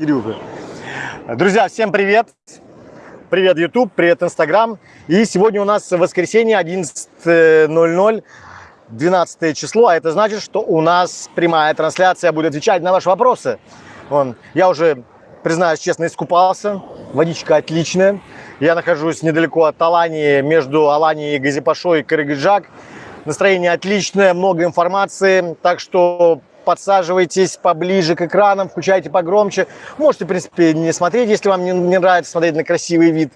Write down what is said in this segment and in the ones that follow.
Кирюха. Друзья, всем привет! Привет, YouTube, привет, Instagram. И сегодня у нас воскресенье, 11.00, 12 число. А это значит, что у нас прямая трансляция будет отвечать на ваши вопросы. Вон, я уже, признаюсь честно, искупался. Водичка отличная. Я нахожусь недалеко от Алании, между Аланией и Газипашой Кыргыджак. Настроение отличное, много информации. Так что подсаживайтесь поближе к экранам, включайте погромче. Можете, в принципе, не смотреть, если вам не, не нравится смотреть на красивый вид,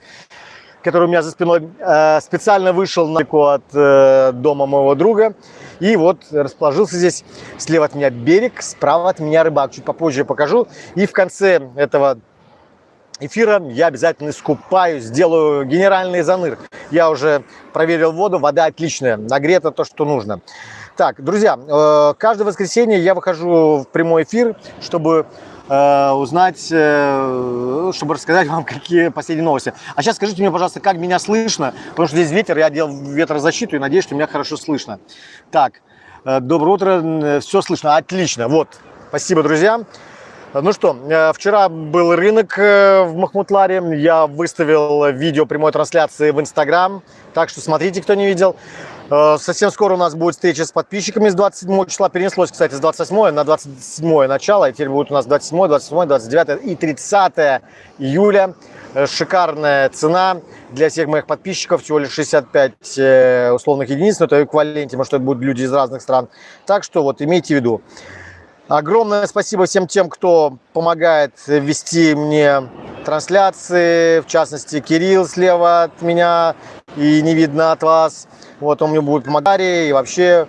который у меня за спиной. Э, специально вышел далеко от э, дома моего друга. И вот расположился здесь. Слева от меня берег, справа от меня рыбак. Чуть попозже я покажу. И в конце этого эфира я обязательно искупаюсь, сделаю генеральный заныр. Я уже проверил воду, вода отличная, нагрета то, что нужно. Так, друзья, э, каждое воскресенье я выхожу в прямой эфир, чтобы э, узнать, э, чтобы рассказать вам, какие последние новости. А сейчас скажите мне, пожалуйста, как меня слышно, потому что здесь ветер, я делал ветрозащиту и надеюсь, что меня хорошо слышно. Так, доброе утро, все слышно, отлично, вот, спасибо, друзья. Ну что, вчера был рынок в Махмутларе, я выставил видео прямой трансляции в Инстаграм, так что смотрите, кто не видел. Э, совсем скоро у нас будет встреча с подписчиками с 27 числа. Перенеслось, кстати, с 28 на 27 начало. И теперь будет у нас 27, 28, 29 и 30 июля. Э, шикарная цена для всех моих подписчиков. Всего лишь 65 э, условных единиц. Но это эквиваленте, потому что это будут люди из разных стран. Так что вот имейте в виду. Огромное спасибо всем тем, кто помогает вести мне трансляции, в частности, Кирилл слева от меня и не видно от вас. Вот он мне будет помогать и вообще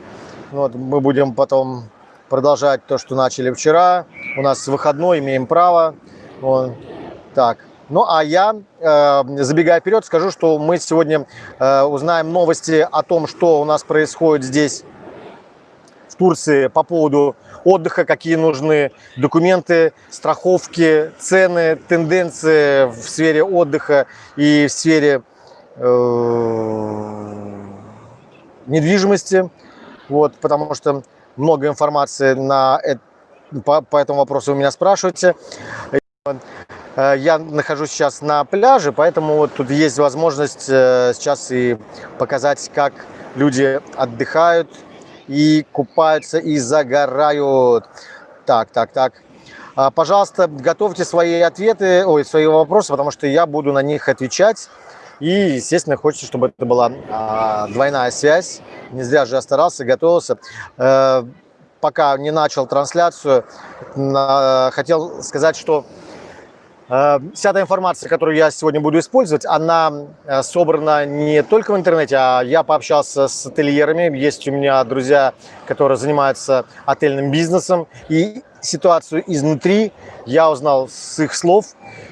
вот, мы будем потом продолжать то, что начали вчера. У нас выходной, имеем право. Вот. Так, ну а я, э, забегая вперед, скажу, что мы сегодня э, узнаем новости о том, что у нас происходит здесь, в Турции, по поводу отдыха, какие нужны документы, страховки, цены, тенденции в сфере отдыха и в сфере э, недвижимости. Вот, потому что много информации на, по, по этому вопросу вы меня спрашиваете. Э, я нахожусь сейчас на пляже, поэтому вот тут есть возможность э, сейчас и показать, как люди отдыхают, и купаются, и загорают. Так, так, так. А, пожалуйста, готовьте свои ответы, ой, свои вопросы, потому что я буду на них отвечать. И, естественно, хочется, чтобы это была а, двойная связь. Не зря же я старался, готовился. А, пока не начал трансляцию, а, хотел сказать, что Э, вся эта информация, которую я сегодня буду использовать, она э, собрана не только в интернете, а я пообщался с ательерами. Есть у меня друзья, которые занимаются отельным бизнесом. И ситуацию изнутри я узнал с их слов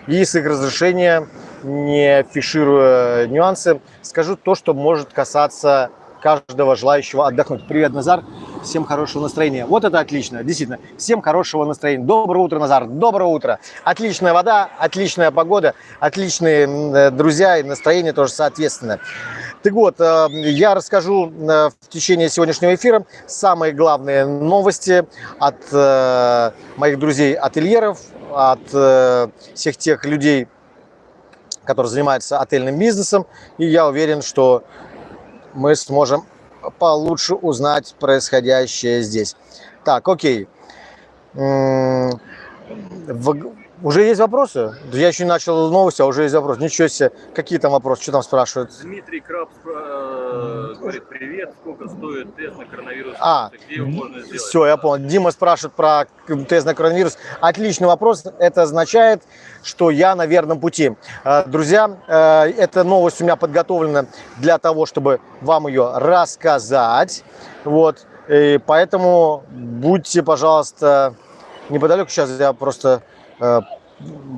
и с их разрешения, не фишируя нюансы, скажу то, что может касаться каждого желающего отдохнуть. Привет, Назар. Всем хорошего настроения. Вот это отлично, действительно. Всем хорошего настроения. Доброе утро, Назар. Доброе утро. Отличная вода, отличная погода, отличные э, друзья и настроение тоже соответственно. Так вот, э, я расскажу э, в течение сегодняшнего эфира самые главные новости от моих друзей-ательеров, от всех тех людей, которые занимаются отельным бизнесом. И я уверен, что мы сможем получше узнать происходящее здесь. Так, окей. Уже есть вопросы? Я еще не начал новости, а уже есть вопросы. Ничего себе. Какие там вопросы? Что там спрашивают? Дмитрий Краб э, говорит, привет, сколько стоит тест на коронавирус? А, где его можно сделать? Все, я понял. Дима спрашивает про тест на коронавирус. Отличный вопрос. Это означает, что я на верном пути. Э, друзья, э, эта новость у меня подготовлена для того, чтобы вам ее рассказать. Вот. И поэтому будьте, пожалуйста, неподалеку. Сейчас я просто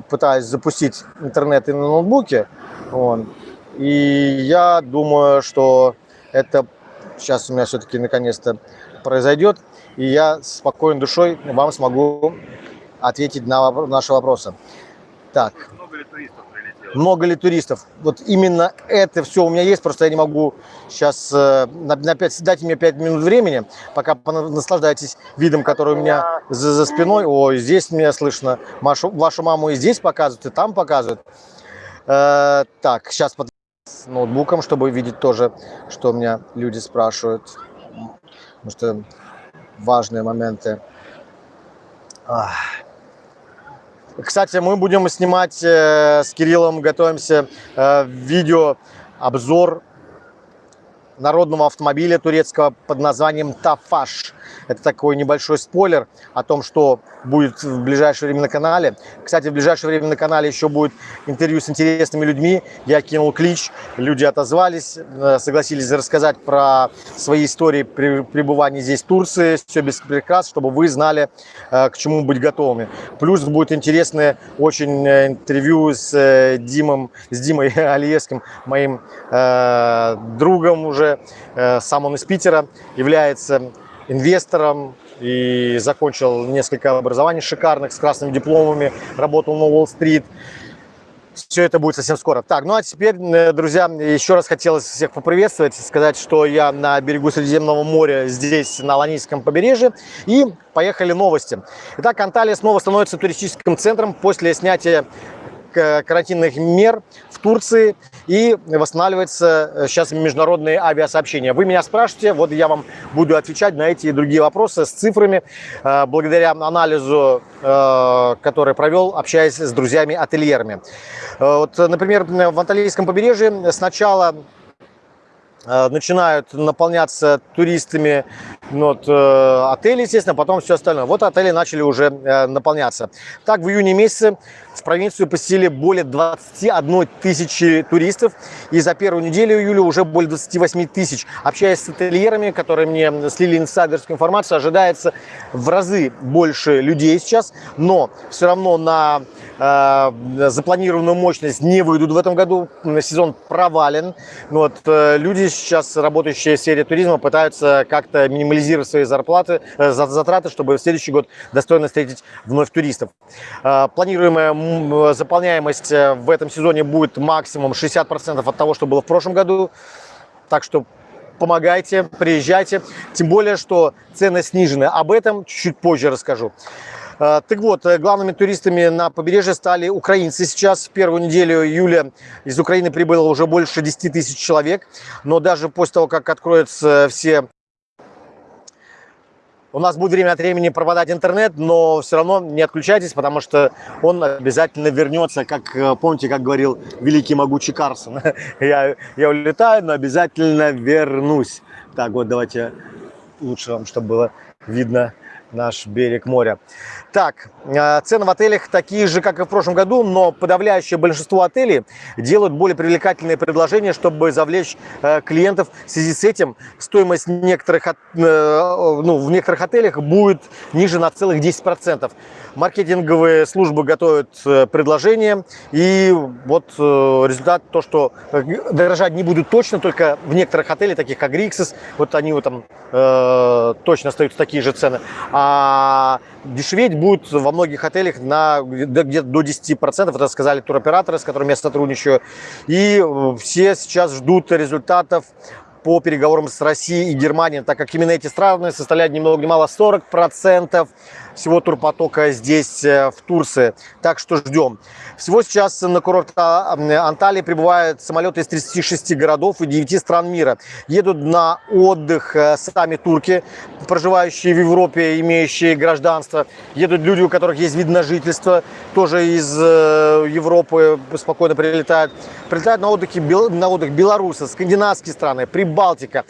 пытаюсь запустить интернет и на ноутбуке. Вот. И я думаю, что это сейчас у меня все-таки наконец-то произойдет. И я спокойной душой вам смогу ответить на наши вопросы. Так. Много ли туристов. Вот именно это все у меня есть, просто я не могу сейчас, э, на, на пять- дайте мне 5 минут времени, пока наслаждаетесь видом, который у меня за, за спиной. Ой, здесь меня слышно, Машу, вашу маму и здесь показывают, и там показывают. Э, так, сейчас под ноутбуком, чтобы видеть тоже, что у меня люди спрашивают. Потому что важные моменты. Ах. Кстати, мы будем снимать э, с Кириллом, готовимся э, видео обзор народного автомобиля турецкого под названием Тафаш. Это такой небольшой спойлер о том, что будет в ближайшее время на канале. Кстати, в ближайшее время на канале еще будет интервью с интересными людьми. Я кинул клич, люди отозвались, э, согласились рассказать про свои истории пребывания здесь в Турции. Все без прикрас, чтобы вы знали, э, к чему быть готовыми. Плюс будет интересное очень э, интервью с Димом, с Димой Алиевским, моим э, другом уже. Сам он из Питера, является инвестором и закончил несколько образований шикарных с красными дипломами, работал на Уолл-стрит. Все это будет совсем скоро. Так, ну а теперь, э, друзья, еще раз хотелось всех поприветствовать, сказать, что я на берегу Средиземного моря, здесь, на Аланийском побережье. И поехали новости. Итак, Анталия снова становится туристическим центром после снятия карантинных мер в Турции и восстанавливается э, сейчас международные авиасообщения. Вы меня спрашиваете, вот я вам буду отвечать на эти и другие вопросы с цифрами, э, благодаря анализу, э, который провел, общаясь с друзьями-ательерами. Э, Вот, например, в Анталийском побережье сначала э, начинают наполняться туристами ну, вот, э, отели, естественно, потом все остальное. Вот отели начали уже э, наполняться. Так, в июне месяце в провинцию посетили более 21 тысячи туристов. И за первую неделю июля уже более 28 тысяч. Общаясь с ательерами, которые мне слили инсайдерскую информацию, ожидается в разы больше людей сейчас. Но все равно на э, запланированную мощность не выйдут в этом году. Сезон провален. Вот, э, люди сейчас, работающие в сфере туризма, пытаются как-то минимализировать свои зарплаты, э, за- затраты, чтобы в следующий год достойно встретить вновь туристов. Э, Планируемая заполняемость э, в этом сезоне будет максимум 60% от того, что было в прошлом году. Так что помогайте, приезжайте. Тем более, что цены снижены. Об этом чуть позже расскажу. Э, Так вот, э, главными туристами на побережье стали украинцы. Сейчас в первую неделю июля из Украины прибыло уже больше 10 тысяч человек. Но даже после того, как откроются все у нас будет время от времени пропадать интернет, но все равно не отключайтесь, потому что он обязательно вернется, как э, помните, как говорил великий могучий Карсон. Я, я улетаю, но обязательно вернусь. Так, вот давайте лучше вам, чтобы было видно наш берег моря. Так, э, цены в отелях такие же, как и в прошлом году, но подавляющее большинство отелей делают более привлекательные предложения, чтобы завлечь э, клиентов. В связи с этим стоимость некоторых, от- э, ну, в некоторых отелях будет ниже на целых 10%. Маркетинговые службы готовят э, предложения, и вот результат то, что дорожать не будут точно, только в некоторых отелях, таких как Риксис, вот они вот там э, точно остаются такие же цены, а дешеветь будут во многих отелях на где- где-то до 10%, это сказали туроператоры, с которыми я сотрудничаю, и все сейчас ждут результатов по переговорам с Россией и Германией, так как именно эти страны составляют ни много ни мало 40% всего турпотока здесь, э, в Турции. Так что ждем. Всего сейчас на курорт А- Анталии прибывают самолеты из 36 городов и 9 стран мира. Едут на отдых э, сами турки, проживающие в Европе, имеющие гражданство. Едут люди, у которых есть вид на жительство, тоже из э, Европы спокойно прилетают. Прилетают на, отдыхе, бел- на отдых белорусы, скандинавские страны, Прибалтика, э,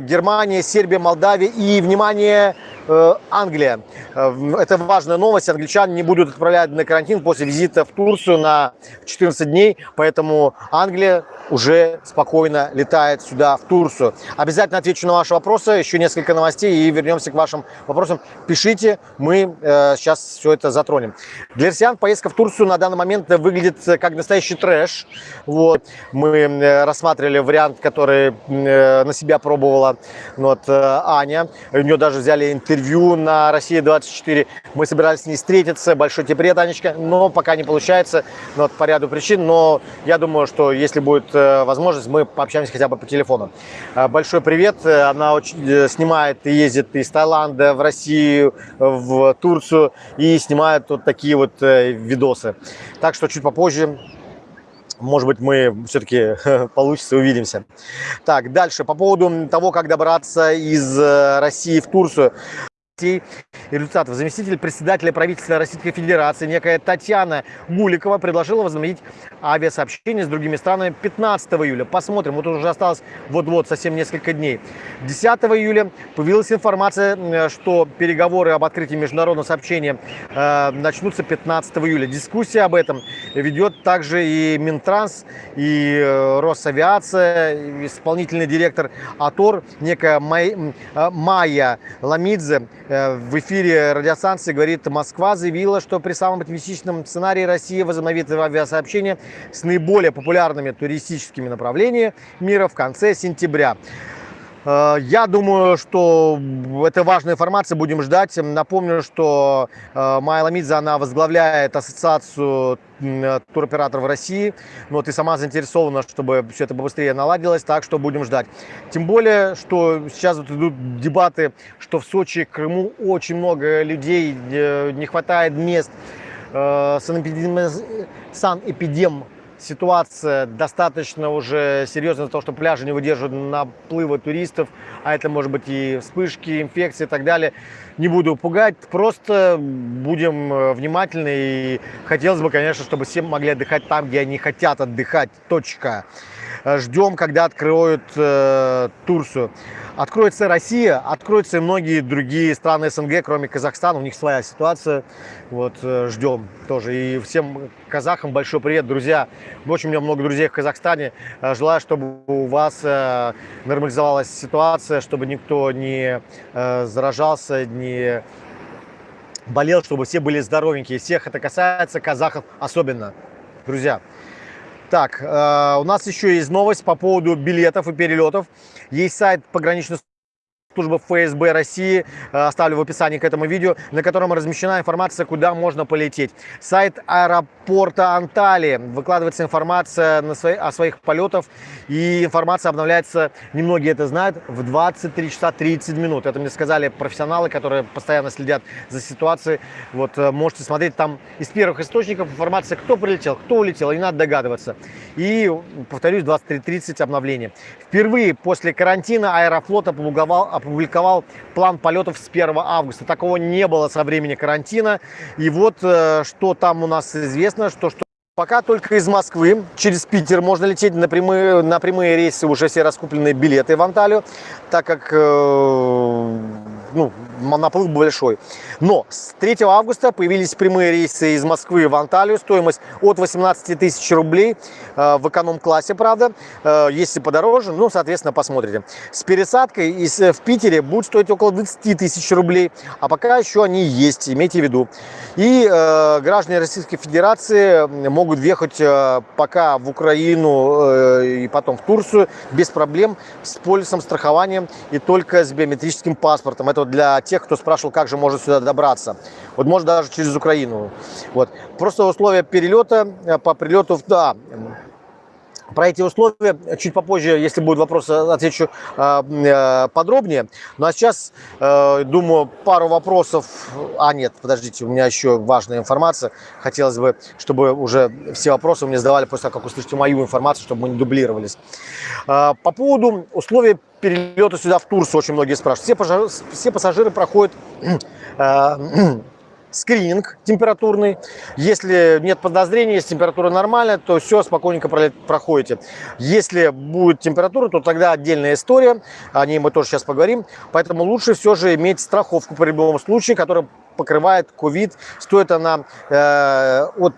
Германия, Сербия, Молдавия и, внимание, э, Англия. Э, Это важная новость. Англичан не будут отправлять на карантин после визита в Турцию на 14 дней, поэтому Англия уже спокойно летает сюда, в Турцию. Обязательно отвечу на ваши вопросы, еще несколько новостей и вернемся к вашим вопросам. Пишите, мы э, сейчас все это затронем. Для россиян поездка в Турцию на данный момент выглядит э, как настоящий трэш. Вот. Мы э, рассматривали вариант, который э, на себя пробовал попробовала. Ну Вот э, Аня, у нее даже взяли интервью на Россия-24. Мы собирались с ней встретиться. Большой тебе привет, Анечка. Но пока не получается ну, вот, по ряду причин. Но я думаю, что если будет э, возможность, мы пообщаемся хотя бы по телефону. Э, Большой привет. Она очень, снимает и ездит из Таиланда в Россию, в Турцию и снимает вот такие вот видосы. Так что чуть попозже может быть, мы все-таки получится, увидимся. Так, дальше. По поводу того, как добраться из э, России в Турцию результатов. Заместитель председателя правительства Российской Федерации, некая Татьяна Гуликова, предложила возобновить авиасообщение с другими странами 15 июля. Посмотрим, вот уже осталось вот-вот совсем несколько дней. 10 июля появилась информация, что переговоры об открытии международного сообщения э, начнутся 15 июля. Дискуссия об этом ведет также и Минтранс, и э, Росавиация, исполнительный директор АТОР, некая Май, э, Майя Ламидзе в эфире радиостанции говорит, Москва заявила, что при самом оптимистичном сценарии Россия возобновит авиасообщение с наиболее популярными туристическими направлениями мира в конце сентября. Э, Я думаю, что это важная информация, будем ждать. Напомню, что э, Майя Ламидзе, она возглавляет ассоциацию м, туроператоров России. Ну, вот и сама заинтересована, чтобы все это побыстрее наладилось, так что будем ждать. Тем более, что сейчас вот идут дебаты, что в Сочи, Крыму очень много людей, э, не хватает мест. Э, Санэпидем, санэпидем ситуация достаточно уже серьезная для того, что пляжи не выдерживают наплыва туристов, а это может быть и вспышки, инфекции и так далее. Не буду пугать, просто будем э, внимательны и хотелось бы, конечно, чтобы все могли отдыхать там, где они хотят отдыхать. Точка. Э, Ждем, когда откроют э, Турцию. Откроется Россия, откроются и многие другие страны СНГ, кроме Казахстана. У них своя ситуация. Вот э, ждем тоже. И всем казахам большой привет, друзья. Очень у меня много друзей в Казахстане. Э, Желаю, чтобы у вас э, нормализовалась ситуация, чтобы никто не э, заражался, не болел, чтобы все были здоровенькие. Всех это касается, казахов особенно. Друзья, так, э, у нас еще есть новость по поводу билетов и перелетов. Есть сайт пограничной службы ФСБ России, э, оставлю в описании к этому видео, на котором размещена информация, куда можно полететь. Сайт аэропорта Анталии. Выкладывается информация на свои, о своих полетах, и информация обновляется, немногие это знают, в 23 часа 30 минут. Это мне сказали профессионалы, которые постоянно следят за ситуацией. Вот э, можете смотреть там из первых источников информация, кто прилетел, кто улетел, не надо догадываться. И, повторюсь, 23.30 обновление. Впервые после карантина Аэрофлот опубликовал, опубликовал план полетов с 1 августа. Такого не было со времени карантина. И вот э, что там у нас известно, что, что Пока только из Москвы через Питер можно лететь на прямые, на прямые рейсы, уже все раскупленные билеты в Анталию, так как э, ну, наплыв большой. Но с 3 августа появились прямые рейсы из Москвы в Анталию, стоимость от 18 тысяч рублей э, в эконом-классе, правда. Э, если подороже, ну, соответственно, посмотрите. С пересадкой из, в Питере будет стоить около 20 тысяч рублей, а пока еще они есть, имейте в виду. И э, граждане Российской Федерации могут въехать э, пока в Украину э, и потом в Турцию без проблем с полисом страхования и только с биометрическим паспортом. Это для тех, кто спрашивал, как же можно сюда добраться. Вот можно даже через Украину. Вот. Просто условия перелета э, по прилету. Да, про эти условия чуть попозже, если будет вопрос, отвечу э, э, подробнее. Ну а сейчас, э, думаю, пару вопросов. А нет, подождите, у меня еще важная информация. Хотелось бы, чтобы уже все вопросы мне задавали после того, как услышите мою информацию, чтобы мы не дублировались. Э, по поводу условий перелета сюда в Турцию очень многие спрашивают. Все, пассажиры, все пассажиры проходят э, скрининг температурный. Если нет подозрений, если температура нормальная, то все, спокойненько проходите. Если будет температура, то тогда отдельная история. О ней мы тоже сейчас поговорим. Поэтому лучше все же иметь страховку по любому случаю, которая покрывает ковид. Стоит она э, от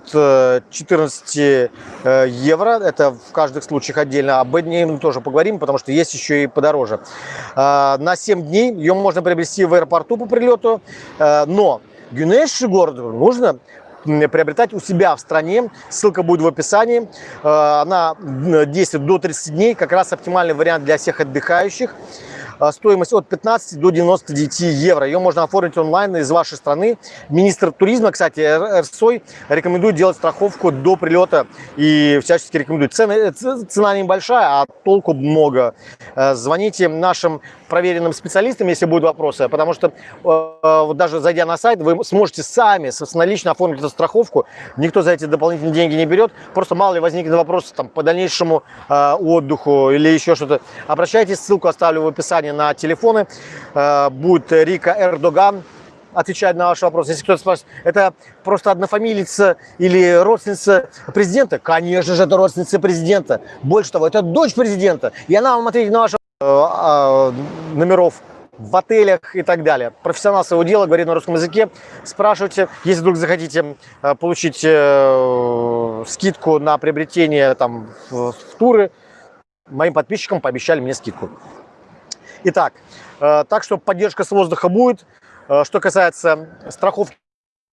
14 э, евро. Это в каждых случаях отдельно. Об мы тоже поговорим, потому что есть еще и подороже. Э, на 7 дней ее можно приобрести в аэропорту по прилету. Э, но Гюнеш городу нужно приобретать у себя в стране. Ссылка будет в описании. Она действует до 30 дней. Как раз оптимальный вариант для всех отдыхающих. А, стоимость от 15 до 99 евро. Ее можно оформить онлайн из вашей страны. Министр туризма, кстати, РСОЙ рекомендует делать страховку до прилета и всячески рекомендует. Цена, цена небольшая, а толку много. Э, звоните нашим проверенным специалистам, если будут вопросы, потому что э, вот даже зайдя на сайт, вы сможете сами собственнолично оформить эту страховку. Никто за эти дополнительные деньги не берет. Просто мало ли возникнет вопрос там, по дальнейшему э, отдыху или еще что-то. Обращайтесь, ссылку оставлю в описании на телефоны. Э, будет Рика Эрдоган отвечать на ваш вопрос. Если кто-то спрашивает, это просто однофамилица или родственница президента? Конечно же, это родственница президента. Больше того, это дочь президента. И она вам ответит на ваш Э, номеров в отелях и так далее. Профессионал своего дела, говорит на русском языке. Спрашивайте, если вдруг захотите э, получить скидку на приобретение там, в туры, моим подписчикам пообещали мне скидку. Итак, так что поддержка с воздуха будет. Что касается страховки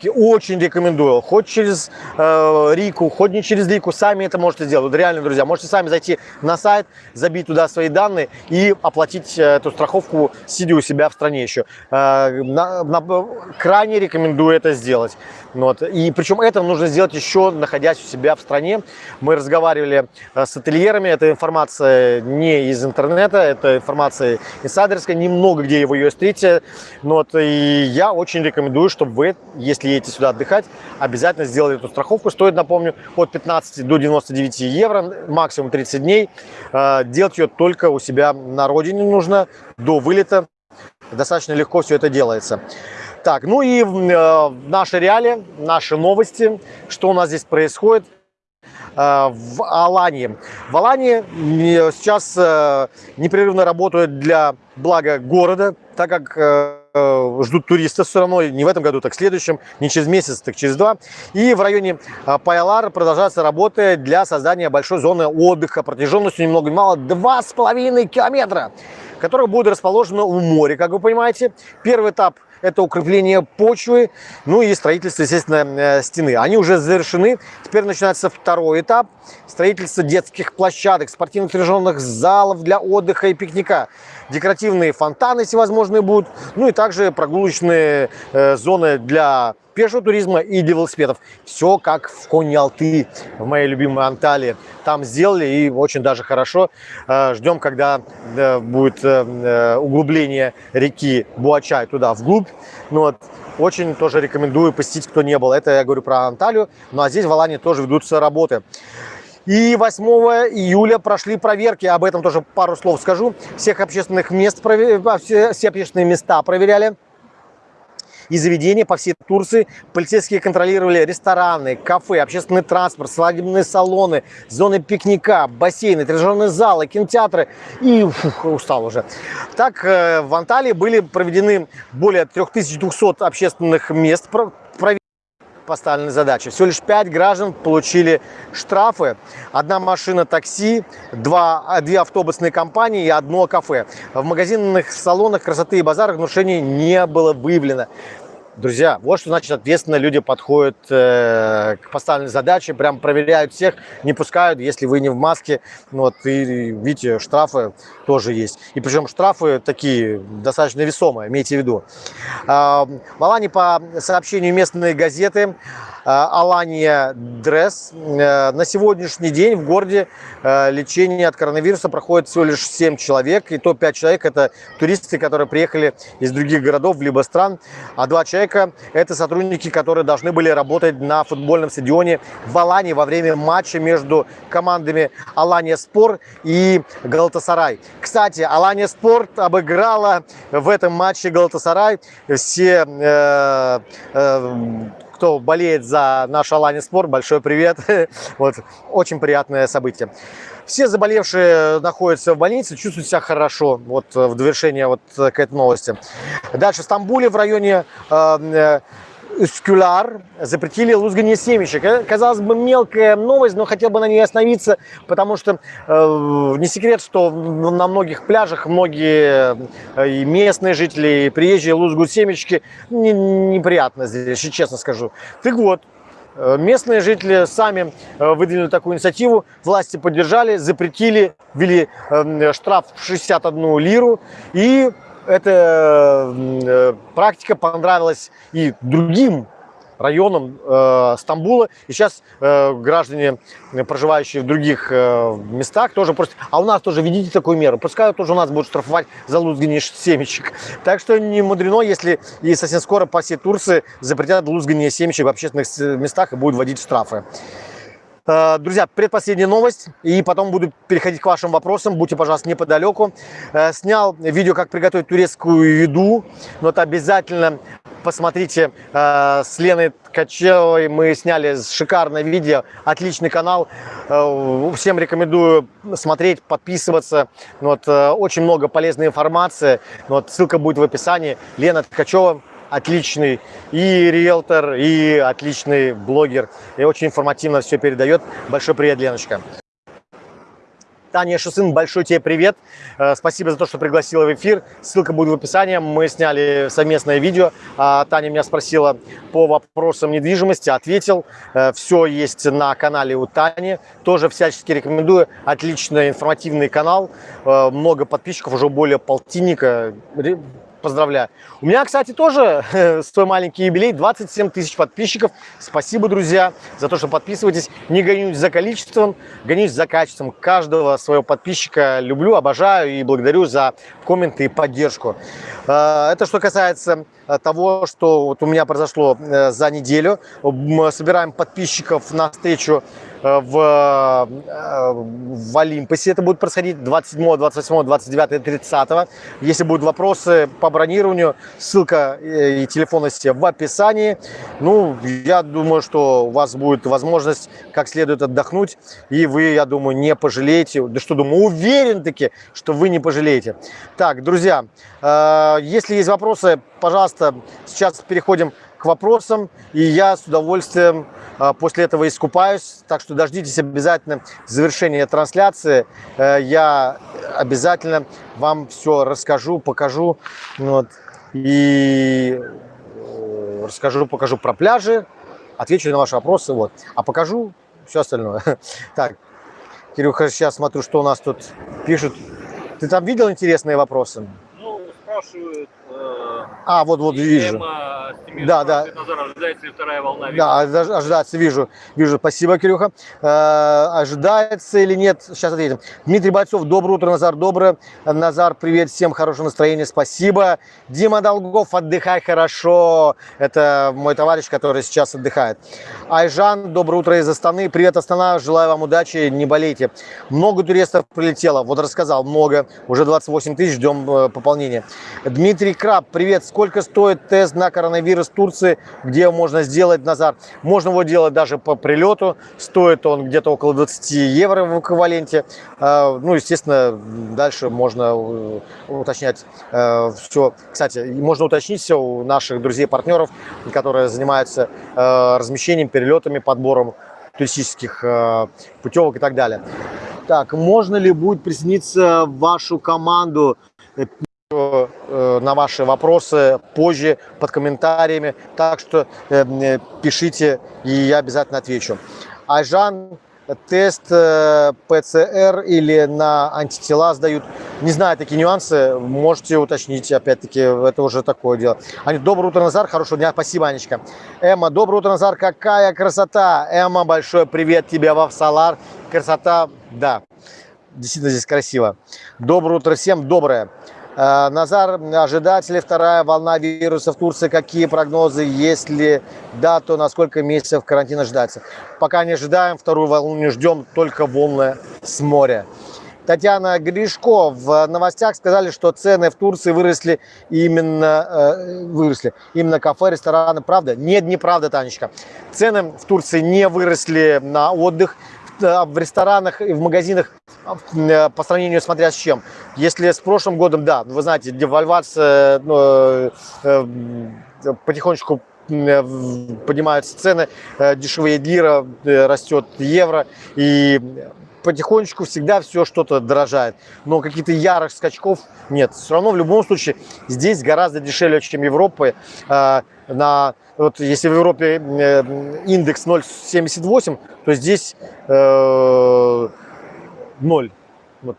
очень рекомендую. Хоть через э, Рику, хоть не через Рику, сами это можете сделать. Вот реально, друзья, можете сами зайти на сайт, забить туда свои данные и оплатить э, эту страховку, сидя у себя в стране еще. Э, на, на, крайне рекомендую это сделать. Вот. И причем это нужно сделать еще, находясь у себя в стране. Мы разговаривали э, с ательерами, эта информация не из интернета, это информация инсайдерская, немного где вы ее встретите. Вот. И я очень рекомендую, чтобы вы, если едете сюда отдыхать, обязательно сделали эту страховку. Стоит, напомню, от 15 до 99 евро, максимум 30 дней. Э, делать ее только у себя на родине нужно, до вылета. Достаточно легко все это делается. Так, ну и э, наши реалии, наши новости, что у нас здесь происходит э, в Алании. В Алании сейчас непрерывно работают для блага города, так как ждут туристов все равно, не в этом году, так в следующем, не через месяц, так через два. И в районе э, Пайалар продолжается работа для создания большой зоны отдыха протяженностью ни много ни мало 2,5 километра, которая будет расположена у моря, как вы понимаете. Первый этап это укрепление почвы, ну и строительство, естественно, э, стены. Они уже завершены. Теперь начинается второй этап. Строительство детских площадок, спортивных тренажерных залов для отдыха и пикника. Декоративные фонтаны всевозможные будут. Ну и также прогулочные э, зоны для пешего туризма и для велосипедов. Все как в Коньялты, в моей любимой Анталии. Там сделали и очень даже хорошо. Э, ждем, когда будет э, углубление реки Буачай туда вглубь. Ну, вот. Очень тоже рекомендую посетить, кто не был. Это я говорю про Анталию. Ну а здесь в Алании тоже ведутся работы. И 8 июля прошли проверки, об этом тоже пару слов скажу. Всех общественных мест, все, все общественные места проверяли и заведения по всей Турции. Полицейские контролировали рестораны, кафе, общественный транспорт, свадебные салоны, зоны пикника, бассейны, тренажерные залы, кинотеатры. И фух, устал уже. Так, э, в Анталии были проведены более 3200 общественных мест поставленной задачи. Всего лишь 5 граждан получили штрафы. Одна машина такси, два, две автобусные компании и одно кафе. В магазинных салонах красоты и базарах нарушений не было выявлено. Друзья, вот что значит ответственно люди подходят э, к поставленной задаче, прям проверяют всех, не пускают, если вы не в маске. Ну вот, и видите, штрафы тоже есть. И причем штрафы такие достаточно весомые, имейте в виду. Э, в Алане по сообщению местной газеты Алания Дресс. Э, на сегодняшний день в городе э, лечение от коронавируса проходит всего лишь 7 человек. И то 5 человек – это туристы, которые приехали из других городов, либо стран. А 2 человека – это сотрудники, которые должны были работать на футбольном стадионе в Алании во время матча между командами Алания Спор и Галатасарай. Кстати, Алания Спорт обыграла в этом матче Галатасарай. Все э, э, кто болеет за наш Алани Спорт, большой привет. Вот, очень приятное событие. Все заболевшие находятся в больнице, чувствуют себя хорошо. Вот в довершение вот к этой новости. Дальше в Стамбуле в районе э, Üskülar запретили лузгание семечек. Э, казалось бы, мелкая новость, но хотел бы на ней остановиться, потому что э, не секрет, что на многих пляжах многие э, и местные жители, и приезжие лузгают семечки. Не, неприятно здесь, честно скажу. Так вот, Э, Местные жители сами выдвинули такую инициативу, власти поддержали, запретили, ввели э, штраф в 61 лиру. И эта э, практика понравилась и другим районам э, Стамбула. И сейчас э, граждане, э, проживающие в других э, местах, тоже просят, а у нас тоже введите такую меру. Пускай тоже у нас будут штрафовать за лузгание семечек. Так что не мудрено, если и совсем скоро по всей Турции запретят лузгание семечек в общественных с- местах и будут вводить штрафы. Э, Друзья, предпоследняя новость, и потом буду переходить к вашим вопросам. Будьте, пожалуйста, неподалеку. Э, Снял видео, как приготовить турецкую еду, но это обязательно посмотрите э, с Леной Ткачевой. Мы сняли шикарное видео, отличный канал. Всем рекомендую смотреть, подписываться. Вот, очень много полезной информации. Вот, ссылка будет в описании. Лена Ткачева отличный и риэлтор, и отличный блогер. И очень информативно все передает. Большой привет, Леночка. Таня Шусын, большой тебе привет. Э, Спасибо за то, что пригласила в эфир. Ссылка будет в описании. Мы сняли совместное видео. А, Таня меня спросила по вопросам недвижимости. Ответил. Все есть на канале у Тани. Тоже всячески рекомендую. Отличный информативный канал. Э, Много подписчиков, уже более полтинника. Поздравляю. У меня, кстати, тоже свой маленький юбилей, 27 тысяч подписчиков. Спасибо, друзья, за то, что подписываетесь. Не гонюсь за количеством, гонюсь за качеством. Каждого своего подписчика люблю, обожаю и благодарю за комменты и поддержку. Э, Это что касается э, того, что вот у меня произошло э, за неделю. Мы собираем подписчиков на встречу в, э, в Олимпосе. Это будет происходить 27, 28, 29 и 30. Если будут вопросы по бронированию, ссылка э, и телефон в описании. Ну, я думаю, что у вас будет возможность как следует отдохнуть, и вы, я думаю, не пожалеете. Да что, думаю, уверен таки, что вы не пожалеете. Так, друзья, э, если есть вопросы, пожалуйста, сейчас переходим к вопросам, и я с удовольствием э, после этого искупаюсь. Так что дождитесь обязательно завершения трансляции. Э, Я обязательно вам все расскажу, покажу. Вот. И э, расскажу, покажу про пляжи, отвечу на ваши вопросы. Вот. А покажу все остальное. Так, Кирюха, сейчас смотрю, что у нас тут пишут. Ты там видел интересные вопросы? Ну, спрашивают, А, вот, вот вижу. Да, да. ожидается ли вторая волна Да, ожи- ожидается, вижу, вижу. Спасибо, Кирюха. Э, ожидается или нет? Сейчас ответим. Дмитрий Бойцов, доброе утро, Назар, доброе. Назар, привет, всем хорошего настроения, спасибо. Дима Долгов, отдыхай хорошо. Это мой товарищ, который сейчас отдыхает. Айжан, доброе утро из Астаны. Привет, Астана, желаю вам удачи, не болейте. Много туристов прилетело, вот рассказал, много. Уже 28 тысяч, ждем э, пополнения. Дмитрий Краб, привет. Сколько стоит тест на коронавирус Турции? Где его можно сделать, Назар? Можно его делать даже по прилету. Стоит он где-то около 20 евро в эквиваленте. Э, Ну, естественно, дальше можно э, уточнять все. Кстати, можно уточнить все у наших друзей-партнеров, которые занимаются э, размещением, перелетами, подбором туристических э, путевок и так далее. Так, можно ли будет присоединиться в вашу команду? На ваши вопросы позже под комментариями. Так что э, пишите, и я обязательно отвечу. Айжан, тест э, ПЦР или на антитела сдают. Не знаю такие нюансы, можете уточнить, опять-таки, это уже такое дело. Аня, доброе утро, Назар, хорошего дня, спасибо, Анечка. Эмма, доброе утро, Назар, какая красота. Эмма, большой привет тебе во Салар. Красота, да, действительно здесь красиво. Доброе утро всем, доброе. Э, Назар, ожидается ли вторая волна вируса в Турции? Какие прогнозы? Если да, то на сколько месяцев карантин ожидается? Пока не ожидаем, вторую волну не ждем, только волны с моря. Татьяна Гришко в новостях сказали, что цены в Турции выросли именно, э, выросли именно кафе, рестораны. Правда? Нет, неправда, Танечка. Цены в Турции не выросли на отдых. Э, В ресторанах и в магазинах э, по сравнению смотря с чем. Если с прошлым годом, да, вы знаете, девальвация, ну, э, потихонечку поднимаются цены, дешевеет лира, растет евро, и потихонечку всегда все что-то дорожает. Но каких-то ярых скачков нет. Все равно в любом случае здесь гораздо дешевле, чем. Э, на, вот если в Европе э, индекс 0,78, то здесь э, 0. Вот.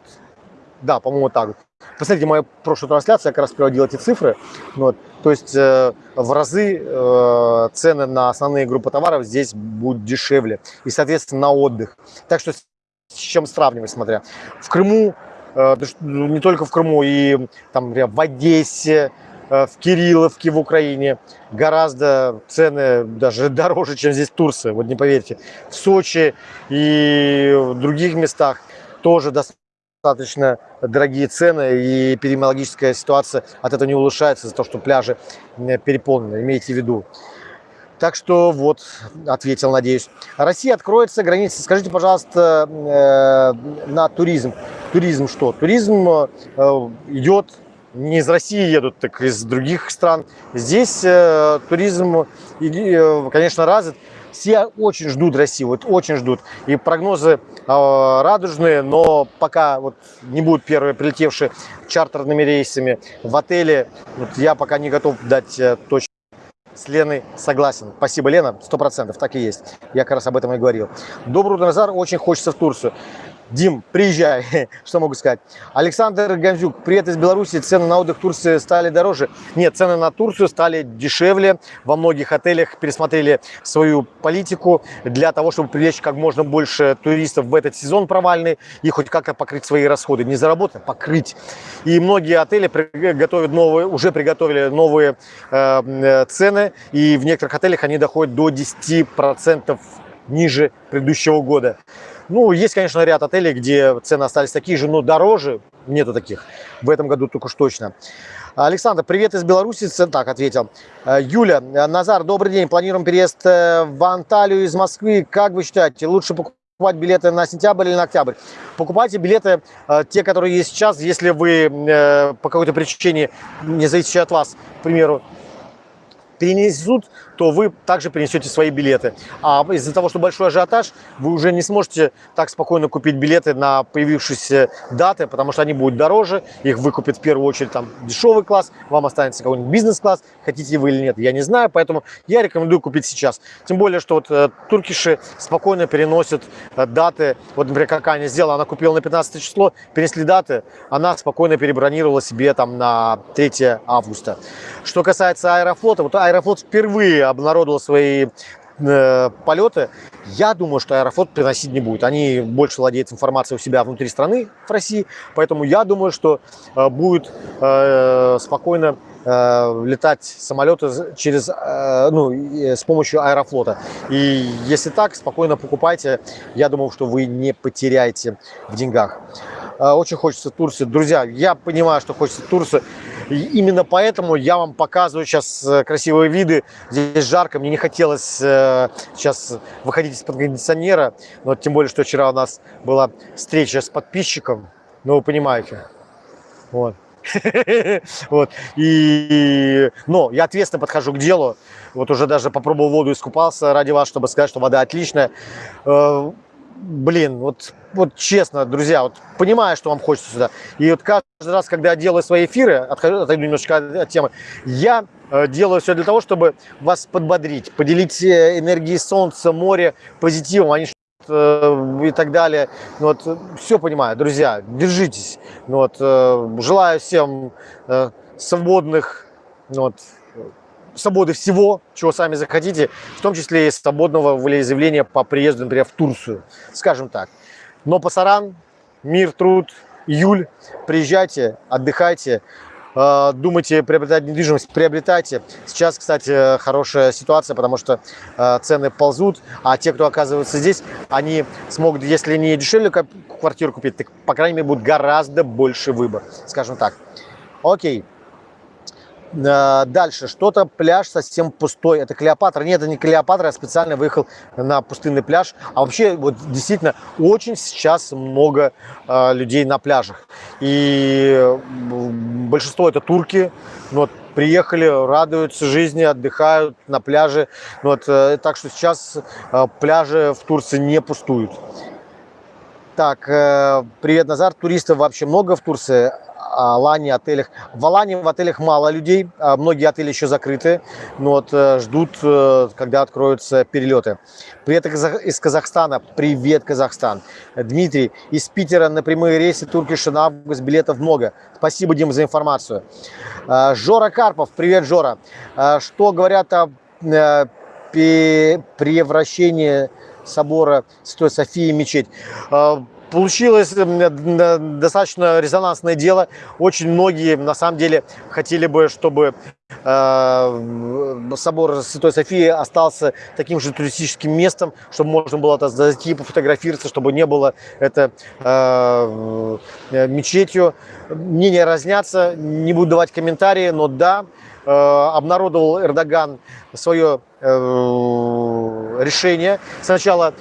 Да, по-моему, так. Посмотрите, мою прошлую трансляцию, я как раз приводил эти цифры. Вот. То есть э, в разы э, цены на основные группы товаров здесь будут дешевле. И, соответственно, на отдых. Так что с чем сравнивать, смотря. В Крыму, э, не только в Крыму, и там, например, в Одессе, в Кирилловке в Украине гораздо цены даже дороже, чем здесь в Турции, вот не поверьте. В Сочи и в других местах тоже достаточно дорогие цены и эпидемиологическая ситуация от этого не улучшается из-за того, что пляжи переполнены, имейте в виду. Так что вот, ответил, надеюсь. Россия откроется, границы. Скажите, пожалуйста, э, на туризм. Туризм что? Туризм э, идет, не из России едут, так из других стран. Здесь э, туризм, э, конечно, развит все очень ждут Россию, вот очень ждут. И прогнозы э, радужные, но пока вот не будут первые прилетевшие чартерными рейсами в отеле, вот я пока не готов дать э, точно. С Леной согласен. Спасибо, Лена, сто процентов, так и есть. Я как раз об этом и говорил. Добрый Назар, очень хочется в Турцию. Дим, приезжай, что могу сказать. Александр Гамзюк, привет из Беларуси. Цены на отдых в Турции стали дороже? Нет, цены на Турцию стали дешевле. Во многих отелях пересмотрели свою политику для того, чтобы привлечь как можно больше туристов в этот сезон провальный и хоть как-то покрыть свои расходы. Не заработать, покрыть. И многие отели готовят новые, уже приготовили новые э, э цены. И в некоторых отелях они доходят до 10% ниже предыдущего года. Ну, есть, конечно, ряд отелей, где цены остались такие же, но дороже. Нету таких. В этом году только уж точно. Александр, привет из Беларуси. Так, ответил. Э, Юля, Назар, добрый день. Планируем переезд э, в Анталию из Москвы. Как вы считаете, лучше покупать билеты на сентябрь или на октябрь? Покупайте билеты, э, те, которые есть сейчас, если вы по какой-то причине, не зависящей от вас, к примеру, перенесут, то вы также принесете свои билеты. А из-за того, что большой ажиотаж, вы уже не сможете так спокойно купить билеты на появившиеся даты, потому что они будут дороже, их выкупит в первую очередь там дешевый класс, вам останется какой-нибудь бизнес-класс, хотите вы или нет, я не знаю, поэтому я рекомендую купить сейчас. Тем более, что вот э, туркиши спокойно переносят э, даты, вот, например, как Аня сделала, она купила на 15 число, перенесли даты, она спокойно перебронировала себе там на 3 августа. Что касается Аэрофлота, вот Аэрофлот впервые обнародовал свои э, полеты, я думаю, что Аэрофлот приносить не будет. Они больше владеют информацией у себя внутри страны, в России, поэтому я думаю, что э, будет э, спокойно э, летать самолеты через, э, ну, с помощью Аэрофлота. И если так, спокойно покупайте. Я думаю, что вы не потеряете в деньгах. Э, очень хочется Турции. Друзья, я понимаю, что хочется Турции. И именно поэтому я вам показываю сейчас э, красивые виды. Здесь жарко, мне не хотелось э, сейчас выходить из-под кондиционера. Но тем более, что вчера у нас была встреча с подписчиком. Ну, вы понимаете. Вот. вот. И, но я ответственно подхожу к делу. Вот уже даже попробовал воду, искупался ради вас, чтобы сказать, что вода отличная блин, вот, вот честно, друзья, вот понимаю, что вам хочется сюда. И вот каждый раз, когда я делаю свои эфиры, отхожу, отойду немножечко от темы, я э, делаю все для того, чтобы вас подбодрить, поделить э, энергией солнца, моря, позитивом, а и так далее. Ну, вот, все понимаю, друзья, держитесь. Ну, вот, желаю всем свободных ну, вот, свободы всего, чего сами захотите, в том числе и свободного волеизъявления по приезду, например, в Турцию, скажем так. Но пасаран, мир, труд, июль, приезжайте, отдыхайте, э, думайте приобретать недвижимость, приобретайте. Сейчас, кстати, хорошая ситуация, потому что э, цены ползут, а те, кто оказывается здесь, они смогут, если не дешевле квартиру купить, так, по крайней мере, будет гораздо больше выбор, скажем так. Окей. Э, дальше, что-то пляж совсем пустой. Это Клеопатра. Нет, это не Клеопатра, я специально выехал на пустынный пляж. А вообще, вот действительно, очень сейчас много э, людей на пляжах. И большинство это турки. Вот, приехали, радуются жизни, отдыхают на пляже. Вот, э, так что сейчас э, пляжи в Турции не пустуют. Так, э, привет, Назар. Туристов вообще много в Турции? Алане, отелях. В Алане в отелях мало людей, а многие отели еще закрыты, но вот э, ждут, э, когда откроются перелеты. Привет из Казахстана. Привет, Казахстан. Дмитрий, из Питера на прямые рейсы Туркиш на август билетов много. Спасибо, Дим, за информацию. Э, Жора Карпов. Привет, Жора. Что говорят о превращении собора Святой Софии в мечеть? Получилось достаточно резонансное дело. Очень многие, на самом деле, хотели бы, чтобы э, собор Святой Софии остался таким же туристическим местом, чтобы можно было это зайти, пофотографироваться, чтобы не было это э, мечетью. Мнения разнятся, не буду давать комментарии, но да, э, обнародовал Эрдоган свое решение. Сначала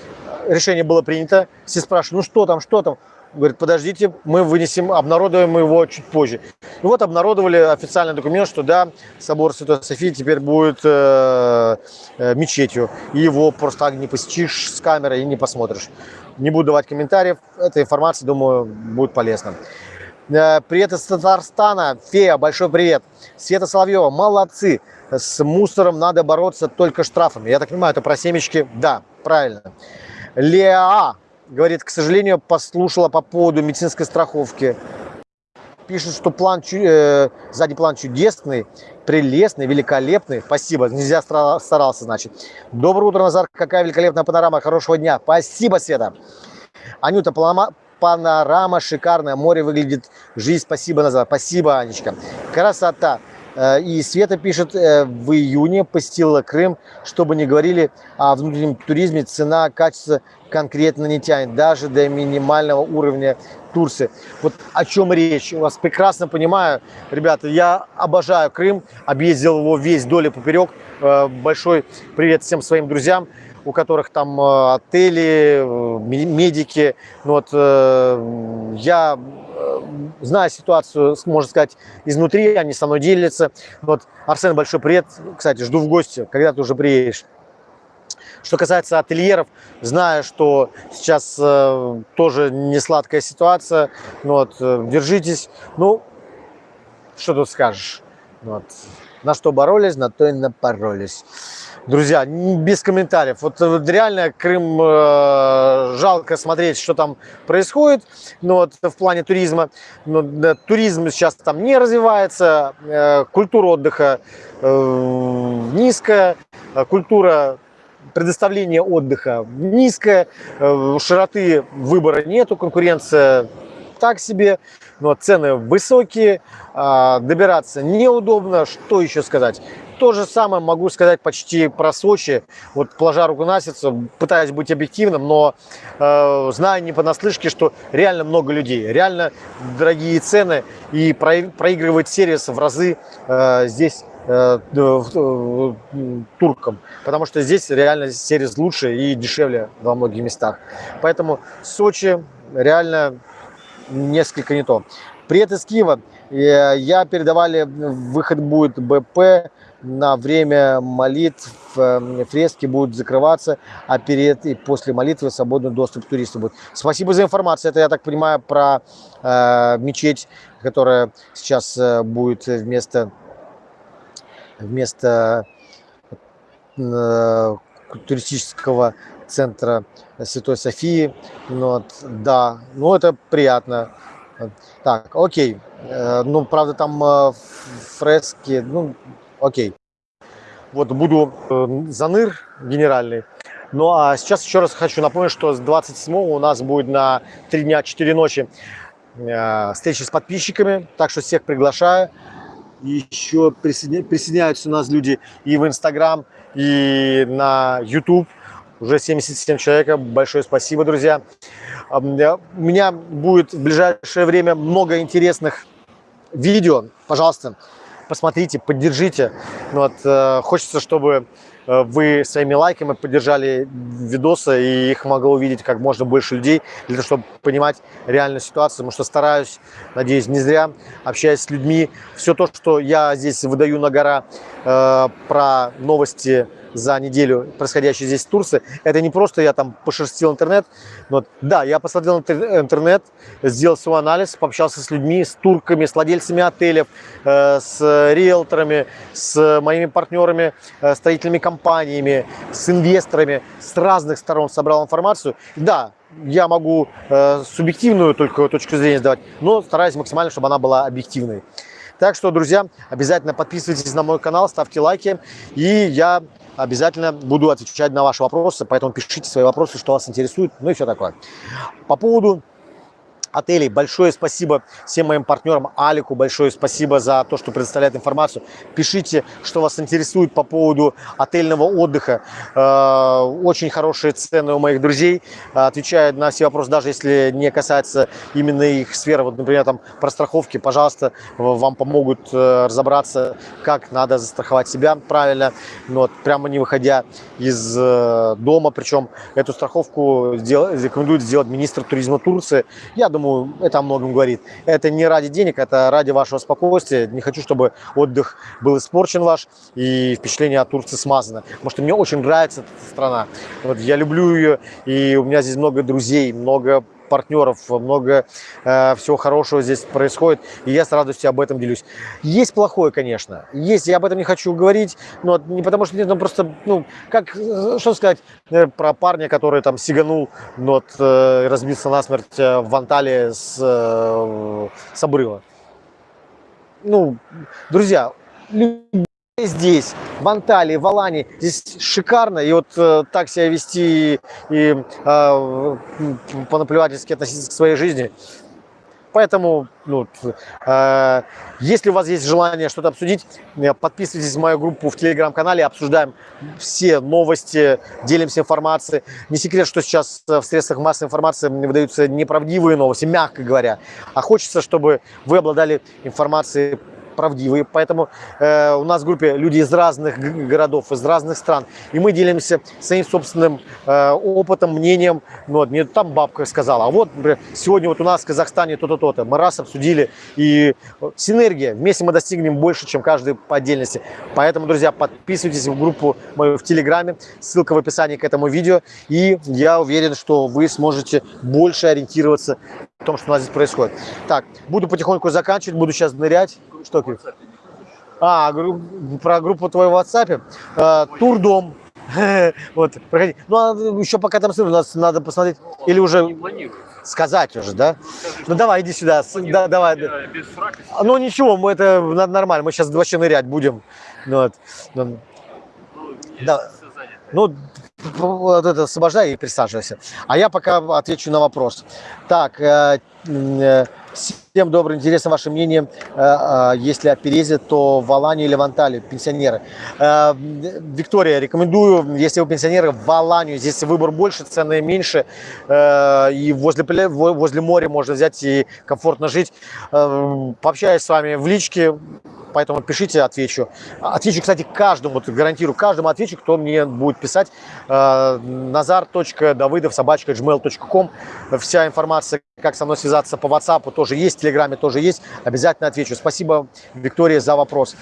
решение было принято, все спрашивают, ну что там, что там? Говорит, подождите, мы вынесем, обнародуем его чуть позже. И вот обнародовали официальный документ, что да, собор Святой Софии теперь будет э, э, мечетью. И его просто так не посетишь с камерой и не посмотришь. Не буду давать комментариев, эта информация, думаю, будет полезна. Э, привет из Татарстана, Фея, большой привет. Света Соловьева, молодцы. С мусором надо бороться только штрафами. Я так понимаю, это про семечки? Да, правильно. Леа говорит, к сожалению, послушала по поводу медицинской страховки. Пишет, что план, э, сзади план чудесный, прелестный, великолепный. Спасибо, нельзя старался, значит. Доброе утро, Назар. Какая великолепная панорама. Хорошего дня. Спасибо, Света. Анюта, панорама, панорама шикарная. Море выглядит. Жизнь, спасибо, Назар. Спасибо, Анечка. Красота. Э, и Света пишет, э, в июне посетила Крым, чтобы не говорили о внутреннем туризме, цена, качество конкретно не тянет, даже до минимального уровня Турции. Вот о чем речь, у вас прекрасно понимаю. Ребята, я обожаю Крым, объездил его весь вдоль и поперек. Э, большой привет всем своим друзьям у которых там отели, медики. Ну вот, я зная ситуацию, можно сказать, изнутри, они со мной делятся. Вот, Арсен, большой привет. Кстати, жду в гости, когда ты уже приедешь. Что касается ательеров, знаю, что сейчас э, тоже не сладкая ситуация. Ну вот, э, держитесь. Ну, что тут скажешь? Ну вот. На что боролись, на то и напоролись. Друзья, без комментариев. Вот, вот реально Крым э, жалко смотреть, что там происходит. Но вот в плане туризма, но, да, туризм сейчас там не развивается, э, культура отдыха э, низкая, э, культура предоставления отдыха низкая, э, широты выбора нету, конкуренция так себе, но цены высокие, э, добираться неудобно. Что еще сказать? То же самое могу сказать почти про Сочи. Вот плажа Ругунасица, пытаюсь быть объективным, но э, знаю не понаслышке, что реально много людей, реально дорогие цены и проигрывает сервис в разы э, здесь э, э, туркам, потому что здесь реально сервис лучше и дешевле во многих местах. Поэтому Сочи реально несколько не то. Привет из Киева. Э, я передавали, выход будет БП на время молитв э, фрески будут закрываться, а перед и после молитвы свободный доступ к туристам будет. Спасибо за информацию. Это, я так понимаю, про э, мечеть, которая сейчас э, будет вместо, вместо э, туристического центра Святой Софии. Ну, вот, да, ну это приятно. Так, окей. Э, ну, правда, там э, фрески, ну, окей. Вот буду э, заныр генеральный. Ну а сейчас еще раз хочу напомнить, что с 27 у нас будет на 3 дня 4 ночи э, встречи с подписчиками. Так что всех приглашаю. Еще присоединя... присоединяются у нас люди и в Инстаграм, и на YouTube. Уже 77 человек. Большое спасибо, друзья. У меня будет в ближайшее время много интересных видео. Пожалуйста, посмотрите, поддержите. Ну вот, э, хочется, чтобы э, вы своими лайками поддержали видосы, и их могло увидеть как можно больше людей, для того, чтобы понимать реальную ситуацию, потому что стараюсь, надеюсь, не зря, общаясь с людьми. Все то, что я здесь выдаю на гора э, про новости за неделю, происходящей здесь в Турции. Это не просто я там пошерстил интернет. Но, да, я посмотрел интер- интернет, сделал свой анализ, пообщался с людьми, с турками, с владельцами отелей, э, с риэлторами, с моими партнерами, э, строительными компаниями, с инвесторами, с разных сторон собрал информацию. Да, я могу э, субъективную только точку зрения сдавать, но стараюсь максимально, чтобы она была объективной. Так что, друзья, обязательно подписывайтесь на мой канал, ставьте лайки, и я обязательно буду отвечать на ваши вопросы, поэтому пишите свои вопросы, что вас интересует, ну и все такое. По поводу отелей. Большое спасибо всем моим партнерам, Алику большое спасибо за то, что предоставляет информацию. Пишите, что вас интересует по поводу отельного отдыха. Э, Очень хорошие цены у моих друзей. Отвечают на все вопросы, даже если не касается именно их сферы. Вот, например, там про страховки, пожалуйста, вам помогут э, разобраться, как надо застраховать себя правильно, Ну вот, прямо не выходя из э, дома. Причем эту страховку рекомендует сделать министр туризма Турции. Я думаю, это о многом говорит. Это не ради денег, это ради вашего спокойствия. Не хочу, чтобы отдых был испорчен ваш и впечатление от Турции смазано. Потому что мне очень нравится эта страна. Вот я люблю ее, и у меня здесь много друзей, много партнеров, много э, всего хорошего здесь происходит, и я с радостью об этом делюсь. Есть плохое, конечно, есть, я об этом не хочу говорить, но не потому что нет, ну просто, ну, как, что сказать э, про парня, который там сиганул, но вот, э, разбился насмерть э, в Анталии с, э, с обрыва. Ну, друзья, здесь, в Анталии, в Алании, здесь шикарно, и вот э, так себя вести и, и э, понаплевательски относиться к своей жизни. Поэтому, ну, э, если у вас есть желание что-то обсудить, э, подписывайтесь в мою группу в телеграм-канале, обсуждаем все новости, делимся информацией. Не секрет, что сейчас э, в средствах массовой информации выдаются неправдивые новости, мягко говоря. А хочется, чтобы вы обладали информацией правдивые, поэтому э, у нас в группе люди из разных городов, из разных стран, и мы делимся своим собственным э, опытом, мнением. Ну, вот, мне там бабка сказала, а вот, например, сегодня вот у нас в Казахстане то-то, то-то. Мы раз обсудили, и э, синергия, вместе мы достигнем больше, чем каждый по отдельности. Поэтому, друзья, подписывайтесь в группу мою в Телеграме, ссылка в описании к этому видео, и я уверен, что вы сможете больше ориентироваться в том, что у нас здесь происходит. Так, буду потихоньку заканчивать, буду сейчас нырять. Что, Кирилл? А, гру- про группу твою в WhatsApp. Э, Турдом. Вот, проходи. Ну, а еще пока там смотрю, нас надо посмотреть. Или уже сказать уже, да? Скажи, Ну давай, иди сюда. Да, давай. Без фрака. Ну ничего, мы это нормально. Мы сейчас вообще нырять будем. Ну, вот. Ну, Ну, Да. Ну, вот это освобождай и присаживайся. А я пока отвечу на вопрос. Так, э, всем добрый, интересно ваше мнение. Э, э, Если о переезде, то в Алании или в Анталии, пенсионеры. Э, Виктория, рекомендую, если вы пенсионеры, в Аланию. Здесь выбор больше, цены меньше. Э, И возле, возле моря можно взять и комфортно жить. Э, Пообщаюсь с вами в личке, поэтому пишите, отвечу. Отвечу, кстати, каждому, гарантирую, каждому отвечу, кто мне будет писать. Э, Назар.давыдов. Вся информация, как со мной связаться по WhatsApp тоже есть, в Телеграме тоже есть. Обязательно отвечу. Спасибо, Виктория, за вопрос.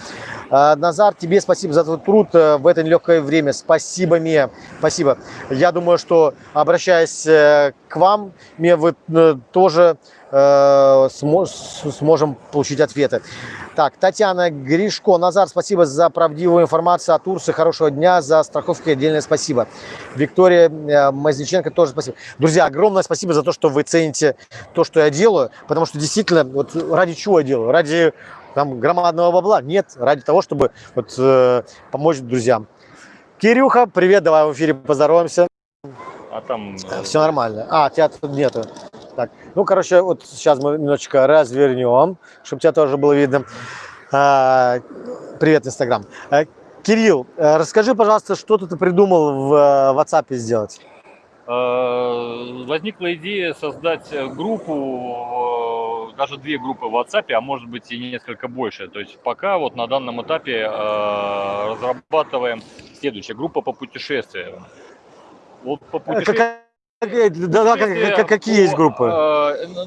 Э, Назар, тебе спасибо за твой труд э, в это нелегкое время. Спасибо, Мия. Спасибо. Я думаю, что обращаясь э, к вам, Мия, вы э, тоже сможем получить ответы. Так, Татьяна Гришко. Назар, спасибо за правдивую информацию о Турции. Хорошего дня. За страховки отдельное спасибо. Виктория Мазниченко тоже спасибо. Друзья, огромное спасибо за то, что вы цените то, что я делаю. Потому что действительно, вот ради чего я делаю? Ради там, громадного бабла? Нет, ради того, чтобы вот, э, помочь друзьям. Кирюха, привет, давай в эфире поздороваемся. А там... э, Все нормально. А, тебя тут нету. Так, ну, короче, вот сейчас мы немножечко развернем, чтобы тебя тоже было видно. А, привет, Инстаграм. А, Кирилл, э, расскажи, пожалуйста, что ты придумал в э, WhatsApp сделать? Э, Возникла идея создать группу, э, даже две группы в WhatsApp, а может быть и несколько больше. То есть пока вот на данном этапе э, разрабатываем следующая группа по путешествиям. Вот по путешествиям. какая- да, да, как- как- какие есть группы?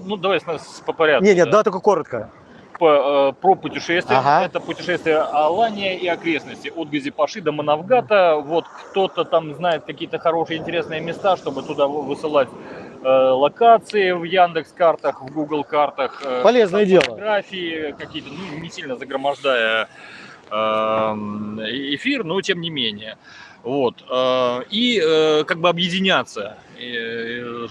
Ну, давай по порядку. Нет, нет, да. только коротко. Группа э, про путешествия. Ага. Это путешествия Алания и окрестности. От Газипаши до Манавгата. Вот кто-то там знает какие-то хорошие, интересные места, чтобы туда вы- высылать э, локации в Яндекс картах, в Google картах. э, Полезное дело. Фотографии какие-то, ну, не сильно загромождая эм, эфир, но тем не менее. Вот. э, И э, как бы объединяться, э,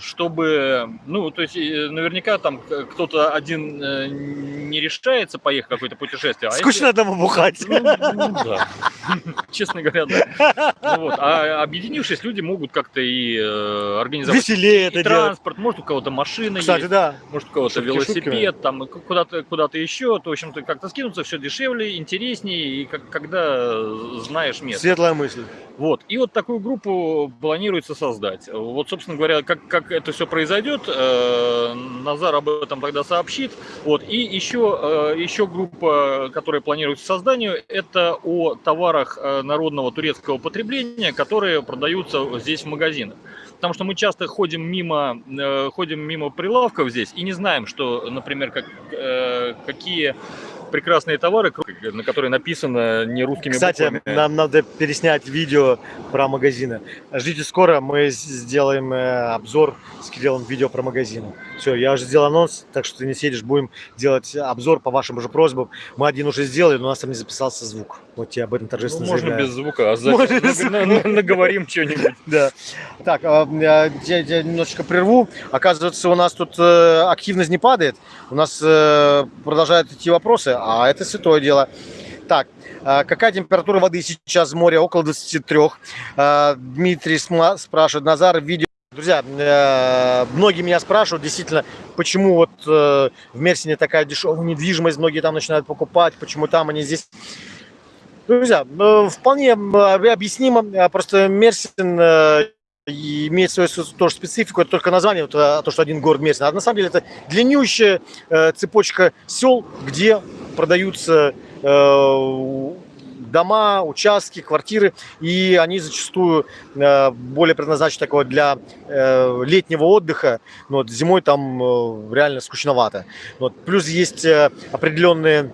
чтобы, ну, то есть э, наверняка там кто-то один э, не решается поехать в какое-то путешествие. а если- Скучно одному бухать. ну, ну да. Честно говоря, да. Ну вот. А объединившись, люди могут как-то и э, организовать Веселее и это делать. транспорт, может у кого-то машина Кстати, есть, да. может у кого-то Шутки велосипед, шутками. там куда-то куда-то еще, то в общем-то как-то скинуться все дешевле, интереснее, и как, когда знаешь место. Светлая мысль. Вот. И вот такую группу планируется создать. Вот, собственно говоря, как, как это все произойдет, э, Назар об этом тогда сообщит. Вот. И еще, э, еще группа, которая планируется созданию, это о товарах э, народного турецкого потребления, которые продаются здесь в магазинах. Потому что мы часто ходим мимо, э, ходим мимо прилавков здесь и не знаем, что, например, как, э, какие прекрасные товары, на которые написано не русскими Кстати, буквами. нам надо переснять видео про магазины. Ждите скоро, мы сделаем э, обзор с Кириллом видео про магазины. Все, я уже сделал анонс, так что ты не сидишь, будем делать обзор по вашим же просьбам. Мы один уже сделали, но у нас там не записался звук. Вот тебе об этом Ну, торжественно можно заявляю. без звука, а без на- на- на- наговорим что-нибудь. Да. Так, а, я, немножечко прерву. Оказывается, у нас тут э, активность не падает. У нас э, продолжают идти вопросы, а это святое дело. Так, а какая температура воды сейчас в море? Около 23. А, Дмитрий спрашивает, Назар, видео... Друзья, э, многие меня спрашивают, действительно, почему вот э, в Мерсине такая дешевая недвижимость, многие там начинают покупать, почему там они здесь Друзья, э, вполне объяснимо. Просто Мерсин имеет свою тоже специфику. Это только название, э, то, что один город Мерсин. А на самом деле это длиннющая цепочка сел, где продаются дома, участки, квартиры, и они зачастую э, более предназначены такого для э, летнего отдыха. Но вот зимой там э, реально скучновато. Вот. Плюс есть определенные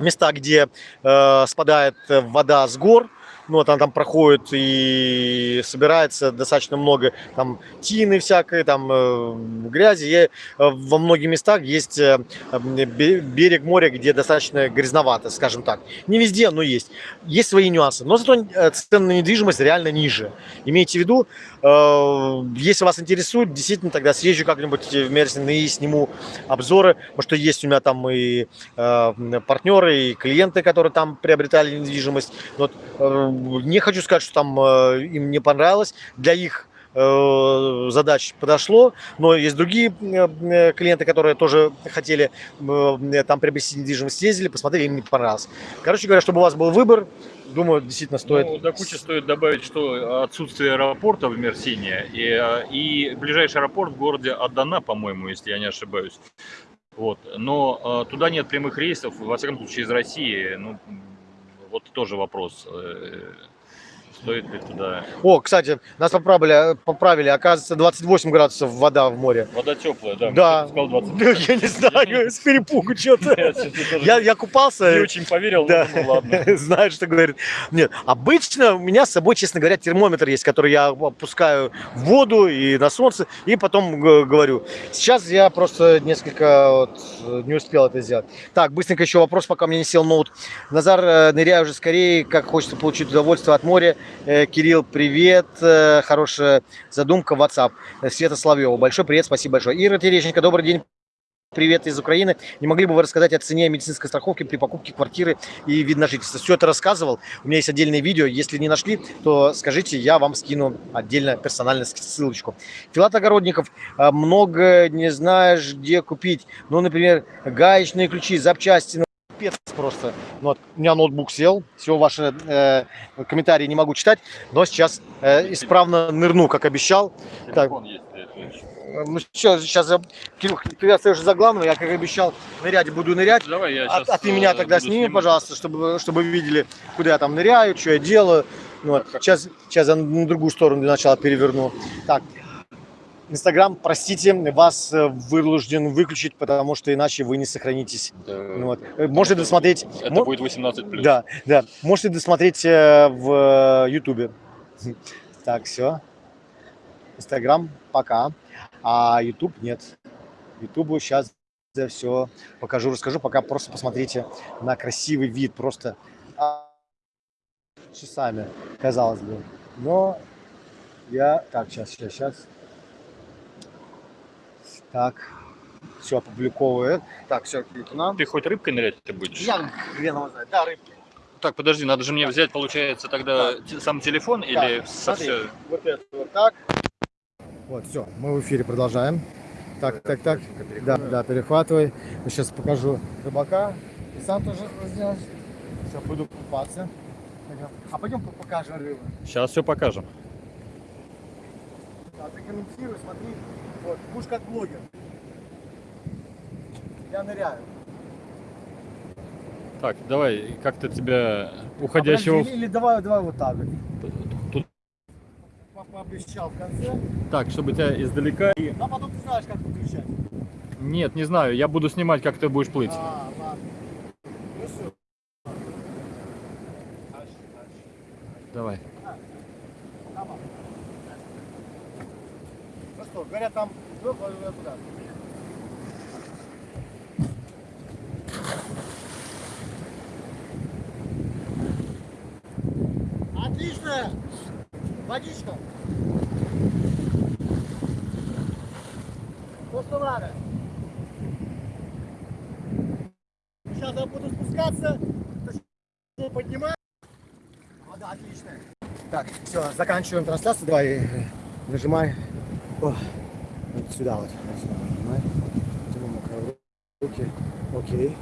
места, где спадает вода с гор, ну, вот она там проходит и собирается достаточно много там тины всякой, там э, грязи. И, э, во многих местах есть э, бе- берег моря, где достаточно грязновато, скажем так. Не везде, но есть. Есть свои нюансы. Но зато э, цены на недвижимость реально ниже. Имейте в виду, э, если вас интересует, действительно тогда съезжу как-нибудь в Мерсин и сниму обзоры, потому что есть у меня там и э, партнеры, и клиенты, которые там приобретали недвижимость. Вот, э, не хочу сказать, что там э, им не понравилось. Для их э, задач подошло, но есть другие э, клиенты, которые тоже хотели там приобрести недвижимость, съездили, посмотрели, им не понравилось. Короче говоря, чтобы у вас был выбор, думаю, действительно стоит. Ну, до кучи стоит добавить, что отсутствие аэропорта в Мерсине и, и ближайший аэропорт в городе Адана, по-моему, если я не ошибаюсь. Вот. Но э, туда нет прямых рейсов, во всяком случае, из России. Ну, вот тоже вопрос. Стоит ли туда... О, кстати, нас поправили, поправили, оказывается, 28 градусов вода в море. Вода теплая, да. Да. Сказал 20. Ну, Я не знаю, с перепугу что-то. Я Я, купался, не очень поверил, Да, ну ладно. знаю, что говорит. Нет, обычно у меня с собой, честно говоря, термометр есть, который я опускаю в воду и на солнце, и потом говорю. Сейчас я просто несколько вот, не успел это сделать. Так, быстренько еще вопрос, пока мне не сел ноут. Назар, э, ныряй уже скорее, как хочется получить удовольствие от моря. Э, Кирилл, привет, э, хорошая задумка, WhatsApp. Э, Света Соловьева, большой привет, спасибо большое. Ира Терещенко, добрый день. Привет из Украины. Не могли бы вы рассказать о цене медицинской страховки при покупке квартиры и вид на жительство? Все это рассказывал. У меня есть отдельное видео. Если не нашли, то скажите, я вам скину отдельно персонально ссылочку. Филат Огородников. а, Много не знаешь, где купить. Ну, например, гаечные ключи, запчасти. Пипец просто. Ну, вот, у меня ноутбук сел. Все ваши э, комментарии не могу читать. Но сейчас э, исправно нырну, как обещал. Телефон есть, ещё. Ну, сейчас, сейчас Кирюх, ты остаешься за главного, я, как обещал, нырять буду нырять. Давай я А, щас, а ты меня э, тогда сними, снимать. пожалуйста, чтобы, чтобы видели, куда я там ныряю, что я делаю. Ну, вот. сейчас, сейчас я на другую сторону для начала переверну. Так. Инстаграм, простите, вас э, вынужден выключить, потому что иначе вы не сохранитесь. Ну вот. Э, Можете досмотреть. Это мо- будет 18 плюс. Да, да. Можете досмотреть э, в Ютубе. Так, все. Инстаграм пока. А Ютуб нет. Ютубу сейчас все покажу, расскажу. Пока просто посмотрите на красивый вид. Просто а, часами, казалось бы. Но я... Так, сейчас, сейчас, сейчас. Так. Все, опубликовывает. Так, все, нам. Ты хоть рыбкой нырять ты будешь? Я хрен его знает. Да, рыбки. Так, подожди, надо же мне взять, получается, тогда те- сам телефон или Так, со смотри, Вот это вот так. Вот, все, мы в эфире продолжаем. Так, так, так. Да, да, перехватывай. Я сейчас покажу рыбака. И сам тоже сделаешь. Все, буду купаться. А пойдем по- покажем рыбу. Сейчас все покажем. А ты комментируй, смотри. Вот, будешь как блогер. Я ныряю. Так, давай, как-то тебя А уходящего... подожди, или, или давай, давай вот так вот. Тут- Папа обещал в конце. Так, чтобы тебя издалека... А потом ты знаешь, как выключать. Нет, не знаю, я буду снимать, как ты будешь плыть. А, ладно. Ну все. Дальше, дальше. Давай. Нормально. Ну что, говорят, там Отлично! Водичка! То, что. Сейчас я буду спускаться, поднимать. Вода отличная. Так, все, заканчиваем трансляцию. Давай, э, нажимай. О, вот сюда вот. Вот сюда нажимай. Потом мокрые руки. Окей.